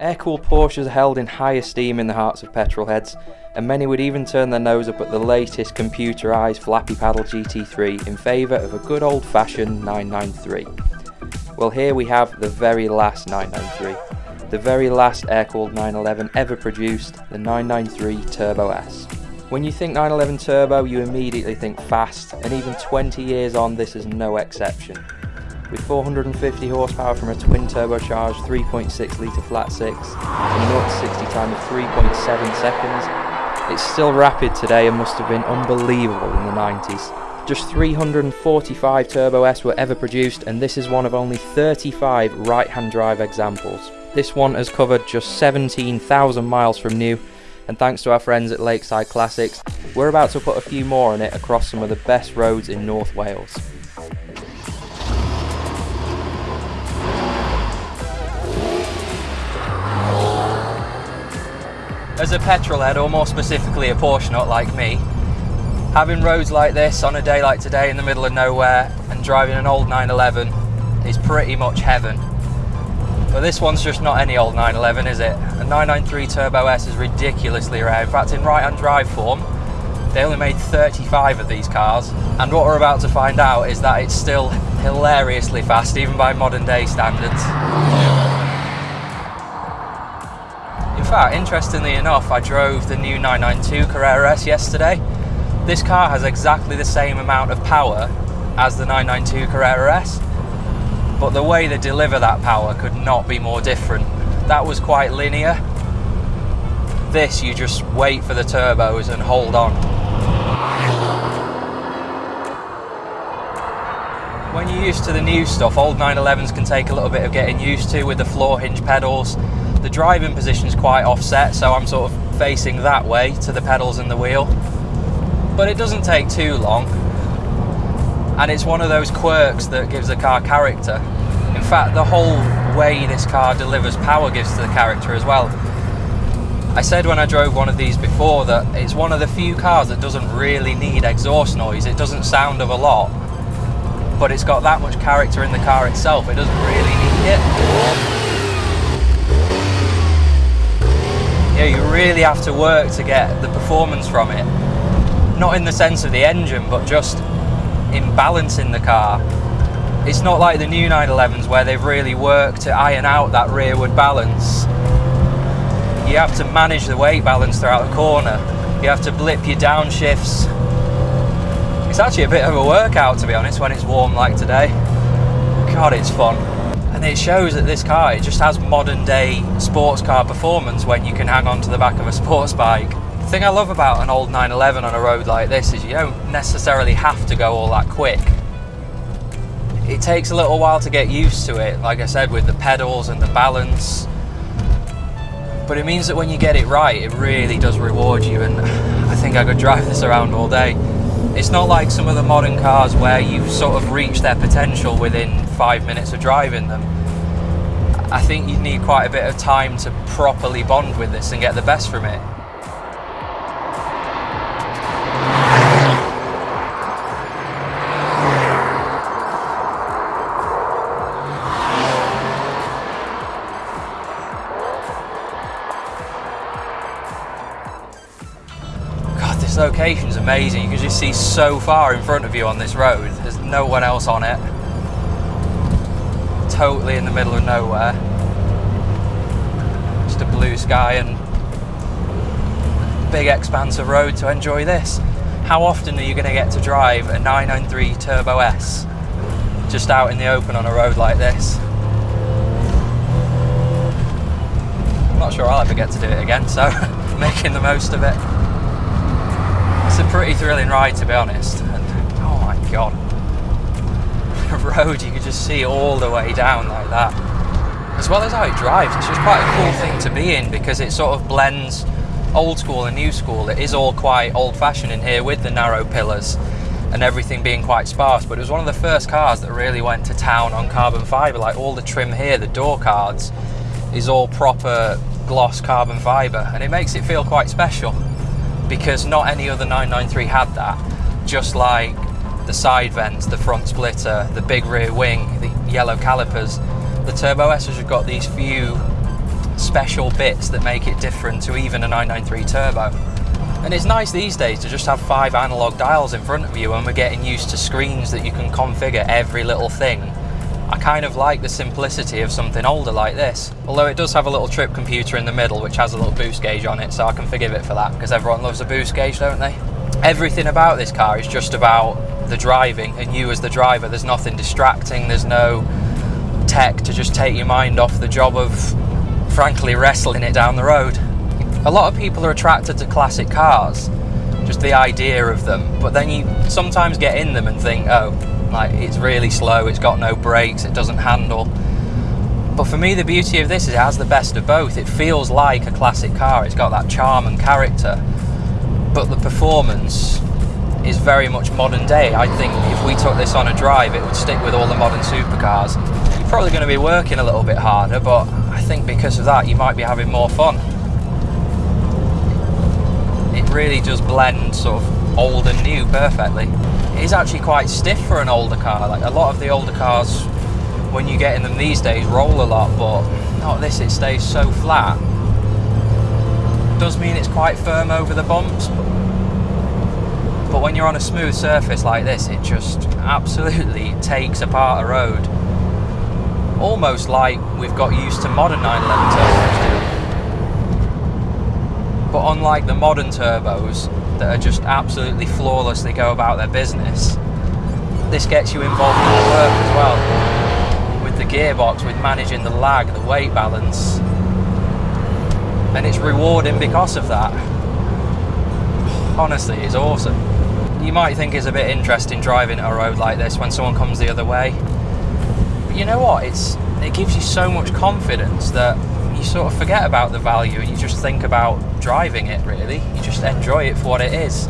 Air-cooled Porsches are held in high esteem in the hearts of petrol heads, and many would even turn their nose up at the latest computerised flappy paddle GT3 in favour of a good old-fashioned 993. Well here we have the very last 993, the very last air-cooled 911 ever produced, the 993 Turbo S. When you think 911 Turbo you immediately think fast, and even 20 years on this is no exception with 450 horsepower from a twin turbocharged 3.6 litre flat 6 and 0 to 60 time of 3.7 seconds. It's still rapid today and must have been unbelievable in the 90s. Just 345 Turbo S were ever produced and this is one of only 35 right hand drive examples. This one has covered just 17,000 miles from new and thanks to our friends at Lakeside Classics, we're about to put a few more on it across some of the best roads in North Wales. As a petrol head, or more specifically a Porsche nut like me, having roads like this on a day like today in the middle of nowhere and driving an old 911 is pretty much heaven. But this one's just not any old 911, is it? A 993 Turbo S is ridiculously rare. In fact, in right-hand drive form, they only made 35 of these cars. And what we're about to find out is that it's still hilariously fast, even by modern day standards. Fact, interestingly enough, I drove the new 992 Carrera S yesterday. This car has exactly the same amount of power as the 992 Carrera S, but the way they deliver that power could not be more different. That was quite linear. This, you just wait for the turbos and hold on. When you're used to the new stuff, old 911s can take a little bit of getting used to with the floor hinge pedals the driving position is quite offset, so I'm sort of facing that way to the pedals and the wheel. But it doesn't take too long. And it's one of those quirks that gives the car character. In fact, the whole way this car delivers power gives to the character as well. I said when I drove one of these before that it's one of the few cars that doesn't really need exhaust noise. It doesn't sound of a lot, but it's got that much character in the car itself. It doesn't really need it. You, you really have to work to get the performance from it. Not in the sense of the engine, but just in balancing the car. It's not like the new 911s where they've really worked to iron out that rearward balance. You have to manage the weight balance throughout the corner. You have to blip your downshifts. It's actually a bit of a workout to be honest when it's warm like today. God, it's fun and it shows that this car it just has modern day sports car performance when you can hang on to the back of a sports bike. The thing I love about an old 911 on a road like this is you don't necessarily have to go all that quick. It takes a little while to get used to it, like I said, with the pedals and the balance. But it means that when you get it right, it really does reward you, and I think I could drive this around all day. It's not like some of the modern cars where you sort of reach their potential within five minutes of driving them. I think you need quite a bit of time to properly bond with this and get the best from it. God this location is amazing. You can just see so far in front of you on this road. There's no one else on it. Totally in the middle of nowhere. Just a blue sky and big expanse of road to enjoy this. How often are you going to get to drive a 993 Turbo S just out in the open on a road like this? I'm not sure I'll ever get to do it again, so making the most of it it's a pretty thrilling ride to be honest. And, oh my god. Road you could just see all the way down like that. As well as how it drives, it's just quite a cool thing to be in because it sort of blends old school and new school. It is all quite old fashioned in here with the narrow pillars and everything being quite sparse, but it was one of the first cars that really went to town on carbon fibre. Like all the trim here, the door cards, is all proper gloss carbon fibre, and it makes it feel quite special because not any other 993 had that. Just like the side vents, the front splitter, the big rear wing, the yellow calipers, the Turbo S has got these few special bits that make it different to even a 993 turbo. And it's nice these days to just have five analog dials in front of you and we're getting used to screens that you can configure every little thing. I kind of like the simplicity of something older like this. Although it does have a little trip computer in the middle which has a little boost gauge on it so I can forgive it for that because everyone loves a boost gauge don't they? Everything about this car is just about the driving and you as the driver. There's nothing distracting, there's no tech to just take your mind off the job of frankly wrestling it down the road. A lot of people are attracted to classic cars, just the idea of them, but then you sometimes get in them and think, oh, like it's really slow, it's got no brakes, it doesn't handle. But for me, the beauty of this is it has the best of both. It feels like a classic car, it's got that charm and character, but the performance is very much modern day. I think if we took this on a drive, it would stick with all the modern supercars. You're probably going to be working a little bit harder, but I think because of that, you might be having more fun It really does blend sort of old and new perfectly. It is actually quite stiff for an older car. Like a lot of the older cars, when you get in them these days, roll a lot, but not this, it stays so flat. Does mean it's quite firm over the bumps, but when you're on a smooth surface like this, it just absolutely takes apart a road. Almost like we've got used to modern 911 turbos but unlike the modern turbos that are just absolutely flawless, they go about their business, this gets you involved in the work as well. With the gearbox, with managing the lag, the weight balance. And it's rewarding because of that. Honestly, it's awesome. You might think is a bit interesting driving a road like this when someone comes the other way. But you know what? It's it gives you so much confidence that you sort of forget about the value and you just think about driving it really. You just enjoy it for what it is.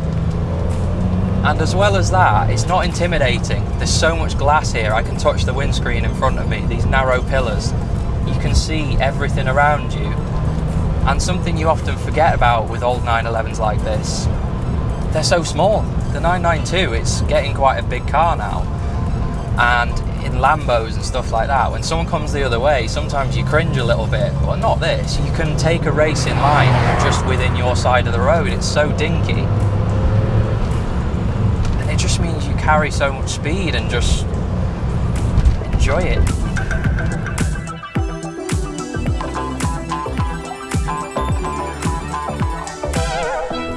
And as well as that, it's not intimidating. There's so much glass here, I can touch the windscreen in front of me, these narrow pillars. You can see everything around you. And something you often forget about with old 911s like this, they're so small. The 992, it's getting quite a big car now. And in Lambos and stuff like that, when someone comes the other way, sometimes you cringe a little bit, but not this. You can take a racing line just within your side of the road. It's so dinky. It just means you carry so much speed and just enjoy it.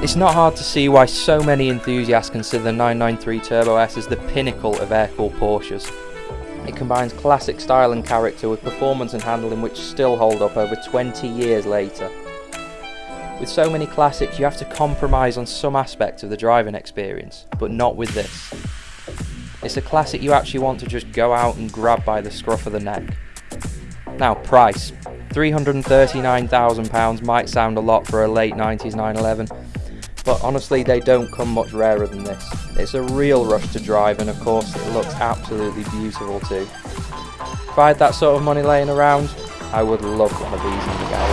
It's not hard to see why so many enthusiasts consider the 993 Turbo S as the pinnacle of air-cooled Porsches. It combines classic style and character with performance and handling which still hold up over 20 years later. With so many classics you have to compromise on some aspects of the driving experience, but not with this. It's a classic you actually want to just go out and grab by the scruff of the neck. Now price, £339,000 might sound a lot for a late 90s 911, but honestly they don't come much rarer than this. It's a real rush to drive and of course it looks absolutely beautiful too. If I had that sort of money laying around, I would love one of these in the garage.